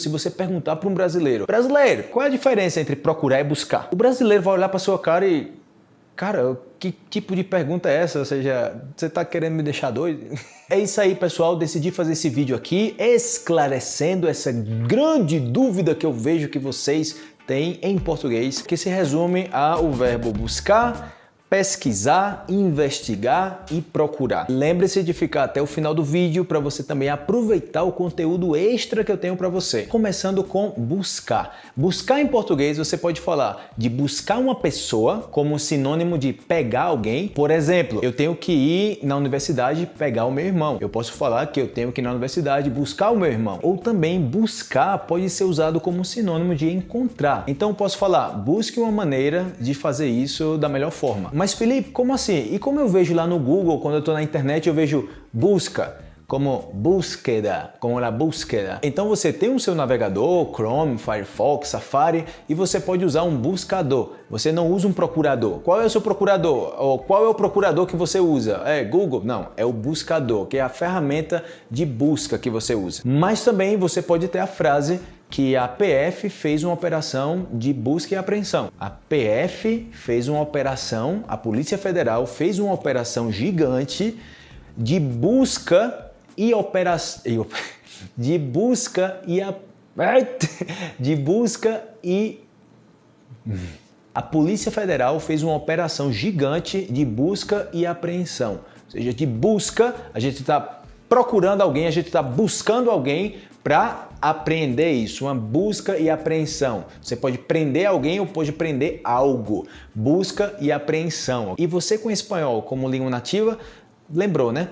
Se você perguntar para um brasileiro, brasileiro, qual é a diferença entre procurar e buscar? O brasileiro vai olhar para sua cara e, cara, que tipo de pergunta é essa? Ou seja, você está querendo me deixar doido? É isso aí, pessoal. Decidi fazer esse vídeo aqui esclarecendo essa grande dúvida que eu vejo que vocês têm em português, que se resume ao verbo buscar pesquisar, investigar e procurar. Lembre-se de ficar até o final do vídeo para você também aproveitar o conteúdo extra que eu tenho para você. Começando com buscar. Buscar em português você pode falar de buscar uma pessoa como sinônimo de pegar alguém. Por exemplo, eu tenho que ir na universidade pegar o meu irmão. Eu posso falar que eu tenho que ir na universidade buscar o meu irmão. Ou também buscar pode ser usado como sinônimo de encontrar. Então eu posso falar busque uma maneira de fazer isso da melhor forma. Mas Felipe, como assim? E como eu vejo lá no Google, quando eu estou na internet, eu vejo busca como búsqueda, como a búsqueda. Então você tem o seu navegador, Chrome, Firefox, Safari e você pode usar um buscador. Você não usa um procurador. Qual é o seu procurador? Ou qual é o procurador que você usa? É Google? Não, é o buscador, que é a ferramenta de busca que você usa. Mas também você pode ter a frase que a PF fez uma operação de busca e apreensão. A PF fez uma operação, a Polícia Federal fez uma operação gigante de busca e operação de busca e a de busca e a Polícia Federal fez uma operação gigante de busca e apreensão. Ou seja, de busca, a gente está procurando alguém, a gente está buscando alguém para apreender isso, uma busca e apreensão. Você pode prender alguém ou pode prender algo. Busca e apreensão. E você com espanhol como língua nativa, lembrou, né?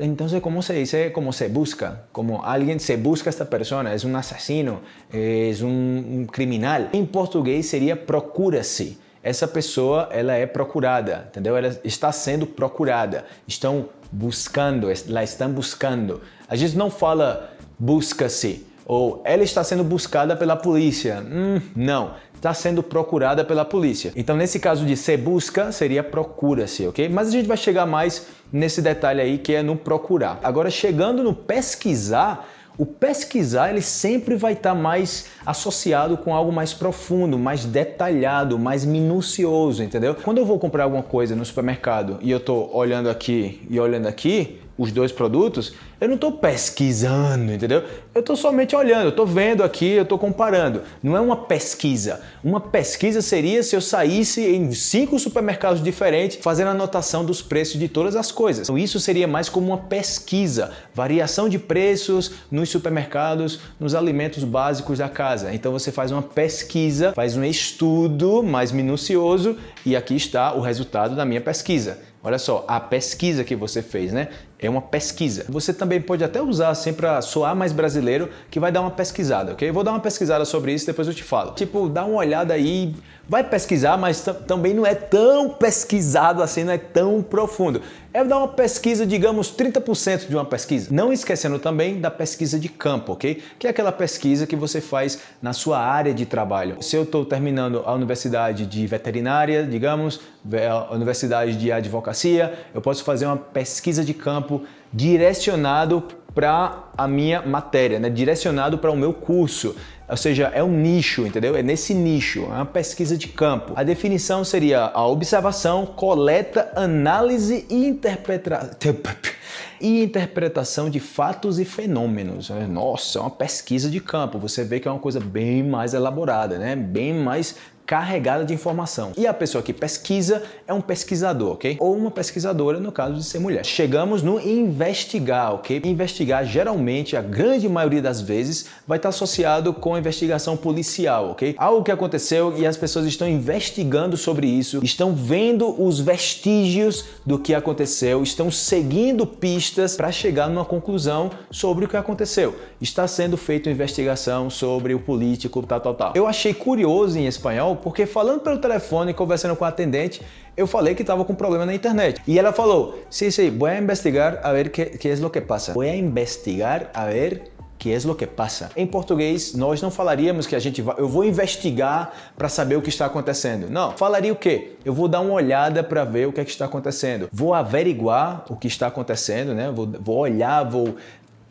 Então, como se dice, como se busca, como alguien se busca esta persona, es un asesino, es un, un criminal. Em português seria procura-se. Essa pessoa, ela é procurada, entendeu? Ela está sendo procurada. Estão buscando, la estão buscando. A gente não fala busca-se ou ela está sendo buscada pela polícia. Hum, não, está sendo procurada pela polícia. Então, nesse caso de se busca, seria procura-se, ok? Mas a gente vai chegar mais nesse detalhe aí que é no procurar. Agora, chegando no pesquisar, o pesquisar ele sempre vai estar mais associado com algo mais profundo, mais detalhado, mais minucioso, entendeu? Quando eu vou comprar alguma coisa no supermercado e eu estou olhando aqui e olhando aqui, os dois produtos, eu não estou pesquisando, entendeu? Eu estou somente olhando, eu estou vendo aqui, eu estou comparando. Não é uma pesquisa. Uma pesquisa seria se eu saísse em cinco supermercados diferentes fazendo anotação dos preços de todas as coisas. Então isso seria mais como uma pesquisa, variação de preços nos supermercados, nos alimentos básicos da casa. Então você faz uma pesquisa, faz um estudo mais minucioso e aqui está o resultado da minha pesquisa. Olha só, a pesquisa que você fez, né? É uma pesquisa. Você também pode até usar assim para soar mais brasileiro, que vai dar uma pesquisada, ok? Eu vou dar uma pesquisada sobre isso, depois eu te falo. Tipo, dá uma olhada aí, vai pesquisar, mas também não é tão pesquisado assim, não é tão profundo é dar uma pesquisa, digamos 30% de uma pesquisa. Não esquecendo também da pesquisa de campo, ok? Que é aquela pesquisa que você faz na sua área de trabalho. Se eu estou terminando a universidade de veterinária, digamos, a universidade de advocacia, eu posso fazer uma pesquisa de campo direcionado para a minha matéria, né? direcionado para o meu curso. Ou seja, é um nicho, entendeu? É nesse nicho, é uma pesquisa de campo. A definição seria a observação, coleta, análise e interpretação e interpretação de fatos e fenômenos. Nossa, é uma pesquisa de campo. Você vê que é uma coisa bem mais elaborada, né? bem mais carregada de informação. E a pessoa que pesquisa é um pesquisador, ok? Ou uma pesquisadora, no caso de ser mulher. Chegamos no investigar, ok? Investigar, geralmente, a grande maioria das vezes, vai estar associado com investigação policial, ok? Algo que aconteceu e as pessoas estão investigando sobre isso, estão vendo os vestígios do que aconteceu, estão seguindo pistas para chegar numa conclusão sobre o que aconteceu. Está sendo feita uma investigação sobre o político, tal, tal, tal. Eu achei curioso em espanhol porque falando pelo telefone, conversando com a atendente, eu falei que estava com problema na internet. E ela falou, sim, sim, vou investigar a ver que, que é o que passa. Vou investigar a ver que é o que passa. Em português, nós não falaríamos que a gente vai, eu vou investigar para saber o que está acontecendo. Não, falaria o quê? Eu vou dar uma olhada para ver o que, é que está acontecendo. Vou averiguar o que está acontecendo, né? Vou, vou olhar, vou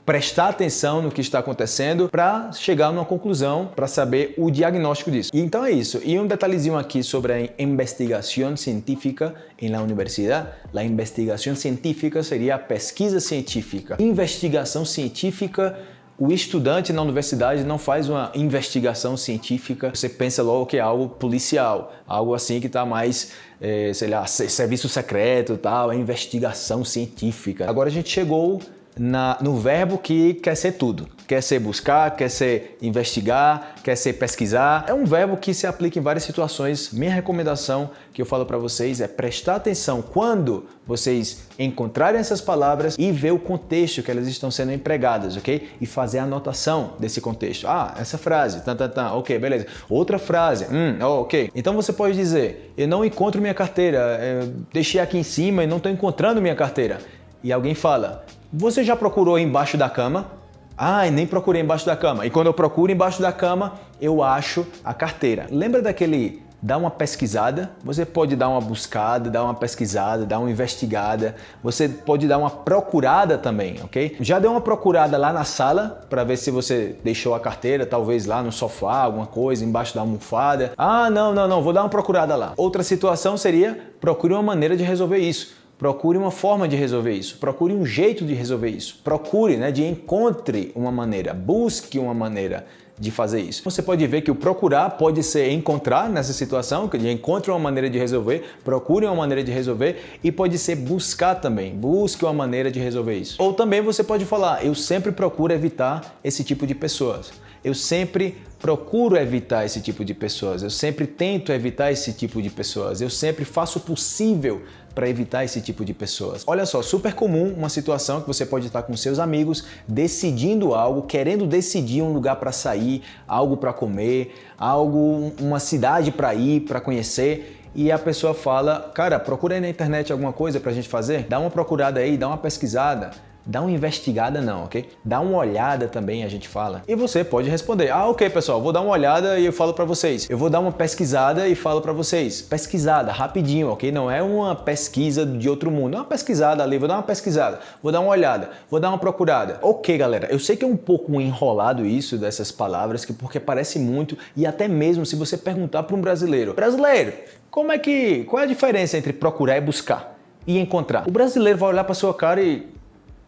prestar atenção no que está acontecendo para chegar numa conclusão, para saber o diagnóstico disso. E então é isso. E um detalhezinho aqui sobre a investigação científica em la universidade. A investigação científica seria a pesquisa científica. Investigação científica o estudante na universidade não faz uma investigação científica, você pensa logo que é algo policial, algo assim que está mais, é, sei lá, serviço secreto, tal, investigação científica. Agora a gente chegou na, no verbo que quer ser tudo. Quer ser buscar, quer ser investigar, quer ser pesquisar. É um verbo que se aplica em várias situações. Minha recomendação que eu falo para vocês é prestar atenção quando vocês encontrarem essas palavras e ver o contexto que elas estão sendo empregadas, ok? E fazer a anotação desse contexto. Ah, essa frase, tan, tan, tan, ok, beleza. Outra frase, hum, oh, ok. Então você pode dizer, eu não encontro minha carteira, eu deixei aqui em cima e não estou encontrando minha carteira. E alguém fala, você já procurou embaixo da cama? Ah, nem procurei embaixo da cama. E quando eu procuro embaixo da cama, eu acho a carteira. Lembra daquele dá uma pesquisada, você pode dar uma buscada, dar uma pesquisada, dar uma investigada, você pode dar uma procurada também, ok? Já deu uma procurada lá na sala para ver se você deixou a carteira, talvez lá no sofá, alguma coisa, embaixo da almofada. Ah, não, não, não, vou dar uma procurada lá. Outra situação seria procure uma maneira de resolver isso. Procure uma forma de resolver isso, procure um jeito de resolver isso, procure, né, de encontre uma maneira, busque uma maneira de fazer isso. Você pode ver que o procurar pode ser encontrar nessa situação, que encontre uma maneira de resolver, procure uma maneira de resolver e pode ser buscar também, busque uma maneira de resolver isso. Ou também você pode falar, eu sempre procuro evitar esse tipo de pessoas. Eu sempre procuro evitar esse tipo de pessoas, eu sempre tento evitar esse tipo de pessoas, eu sempre faço o possível para evitar esse tipo de pessoas. Olha só, super comum uma situação que você pode estar com seus amigos decidindo algo, querendo decidir um lugar para sair, algo para comer, algo, uma cidade para ir, para conhecer e a pessoa fala, cara, procura aí na internet alguma coisa para a gente fazer, dá uma procurada aí, dá uma pesquisada, Dá uma investigada não, ok? Dá uma olhada também, a gente fala. E você pode responder, ah, ok pessoal, vou dar uma olhada e eu falo para vocês. Eu vou dar uma pesquisada e falo para vocês. Pesquisada, rapidinho, ok? Não é uma pesquisa de outro mundo. É uma pesquisada ali, vou dar uma pesquisada, vou dar uma olhada, vou dar uma procurada. Ok, galera, eu sei que é um pouco enrolado isso dessas palavras, que porque parece muito e até mesmo se você perguntar para um brasileiro, brasileiro, como é que, qual é a diferença entre procurar e buscar? E encontrar. O brasileiro vai olhar para sua cara e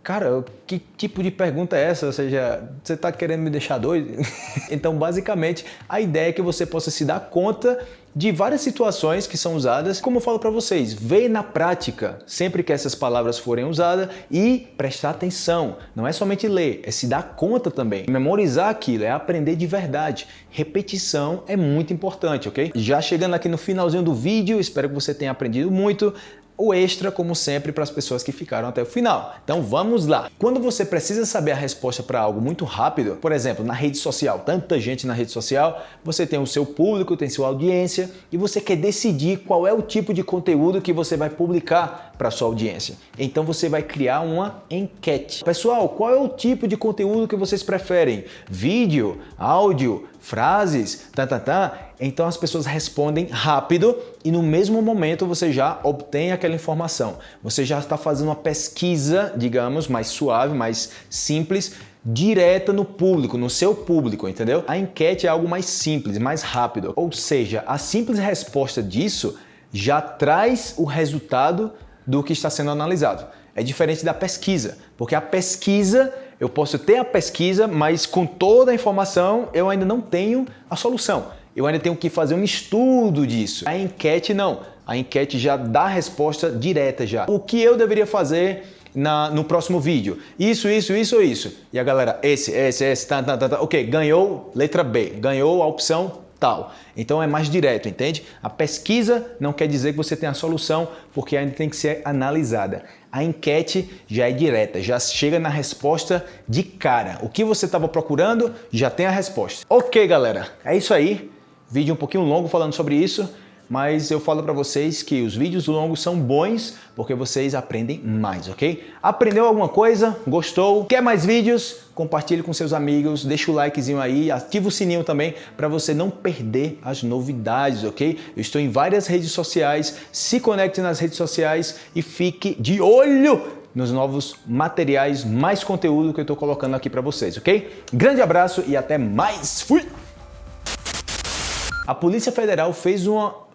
cara, que tipo de pergunta é essa? Ou seja, você está querendo me deixar doido? então, basicamente, a ideia é que você possa se dar conta de várias situações que são usadas, como eu falo para vocês, ver na prática sempre que essas palavras forem usadas e prestar atenção. Não é somente ler, é se dar conta também. Memorizar aquilo, é aprender de verdade. Repetição é muito importante, ok? Já chegando aqui no finalzinho do vídeo, espero que você tenha aprendido muito o extra, como sempre, para as pessoas que ficaram até o final. Então vamos lá! Quando você precisa saber a resposta para algo muito rápido, por exemplo, na rede social, tanta gente na rede social, você tem o seu público, tem sua audiência e você quer decidir qual é o tipo de conteúdo que você vai publicar para sua audiência. Então você vai criar uma enquete. Pessoal, qual é o tipo de conteúdo que vocês preferem? Vídeo, áudio, frases, tá, tá, tá. Então as pessoas respondem rápido e no mesmo momento você já obtém aquela informação. Você já está fazendo uma pesquisa, digamos, mais suave, mais simples, direta no público, no seu público, entendeu? A enquete é algo mais simples, mais rápido. Ou seja, a simples resposta disso já traz o resultado do que está sendo analisado. É diferente da pesquisa, porque a pesquisa eu posso ter a pesquisa, mas com toda a informação eu ainda não tenho a solução. Eu ainda tenho que fazer um estudo disso. A enquete não. A enquete já dá a resposta direta já. O que eu deveria fazer na, no próximo vídeo? Isso, isso, isso ou isso? E a galera, esse, esse, esse, tá, tá, tá, tá. Ok, ganhou letra B. Ganhou a opção tal. Então é mais direto, entende? A pesquisa não quer dizer que você tem a solução, porque ainda tem que ser analisada. A enquete já é direta, já chega na resposta de cara. O que você estava procurando já tem a resposta. Ok, galera, é isso aí. Vídeo um pouquinho longo falando sobre isso mas eu falo para vocês que os vídeos longos são bons porque vocês aprendem mais, ok? Aprendeu alguma coisa? Gostou? Quer mais vídeos? Compartilhe com seus amigos, deixa o likezinho aí, ativa o sininho também para você não perder as novidades, ok? Eu estou em várias redes sociais, se conecte nas redes sociais e fique de olho nos novos materiais, mais conteúdo que eu estou colocando aqui para vocês, ok? Grande abraço e até mais. Fui! A Polícia Federal fez uma